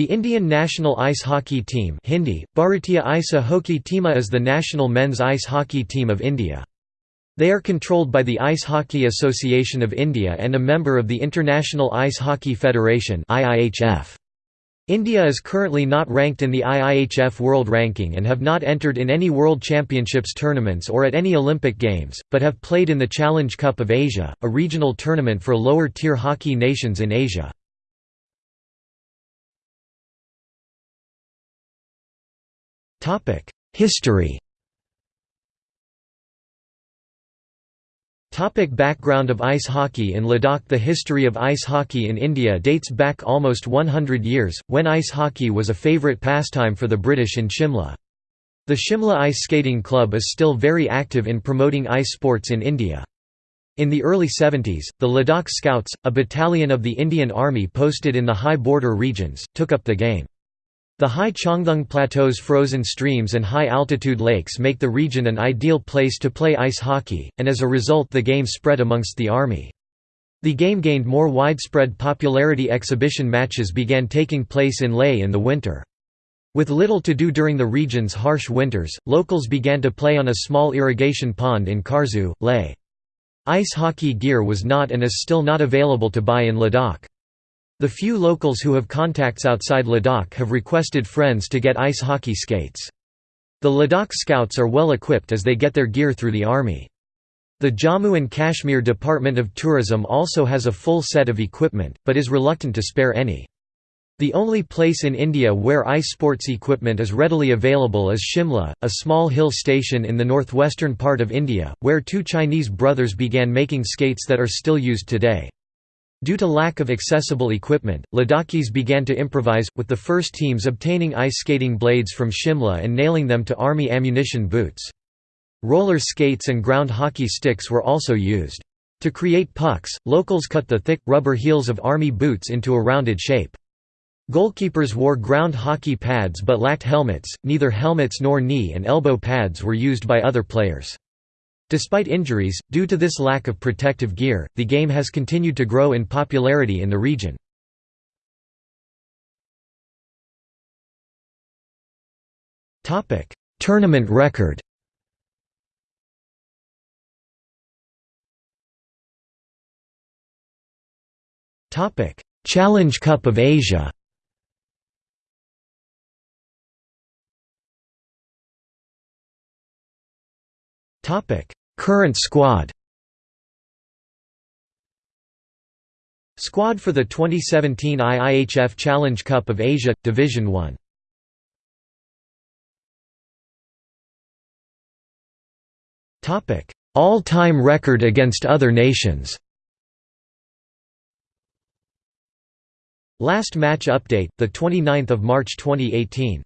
The Indian national ice hockey team Hindi, Bharatiya Isa Hockey Teema is the national men's ice hockey team of India. They are controlled by the Ice Hockey Association of India and a member of the International Ice Hockey Federation India is currently not ranked in the IIHF World Ranking and have not entered in any World Championships tournaments or at any Olympic Games, but have played in the Challenge Cup of Asia, a regional tournament for lower-tier hockey nations in Asia. History Topic background of ice hockey in Ladakh The history of ice hockey in India dates back almost 100 years, when ice hockey was a favourite pastime for the British in Shimla. The Shimla Ice Skating Club is still very active in promoting ice sports in India. In the early 70s, the Ladakh Scouts, a battalion of the Indian Army posted in the high border regions, took up the game. The high Changthang Plateau's frozen streams and high-altitude lakes make the region an ideal place to play ice hockey, and as a result the game spread amongst the army. The game gained more widespread popularity exhibition matches began taking place in Leh in the winter. With little to do during the region's harsh winters, locals began to play on a small irrigation pond in Karzu, Leh. Ice hockey gear was not and is still not available to buy in Ladakh. The few locals who have contacts outside Ladakh have requested friends to get ice hockey skates. The Ladakh Scouts are well equipped as they get their gear through the army. The Jammu and Kashmir Department of Tourism also has a full set of equipment, but is reluctant to spare any. The only place in India where ice sports equipment is readily available is Shimla, a small hill station in the northwestern part of India, where two Chinese brothers began making skates that are still used today. Due to lack of accessible equipment, Ladakhis began to improvise, with the first teams obtaining ice skating blades from Shimla and nailing them to army ammunition boots. Roller skates and ground hockey sticks were also used. To create pucks, locals cut the thick, rubber heels of army boots into a rounded shape. Goalkeepers wore ground hockey pads but lacked helmets, neither helmets nor knee and elbow pads were used by other players. Despite injuries, due to this lack of protective gear, the game has continued to grow in popularity in the region. Tournament record Challenge Cup of Asia Current squad. Squad for the 2017 IIHF Challenge Cup of Asia – Division 1 All-time record against other nations. Last match update, 29 March 2018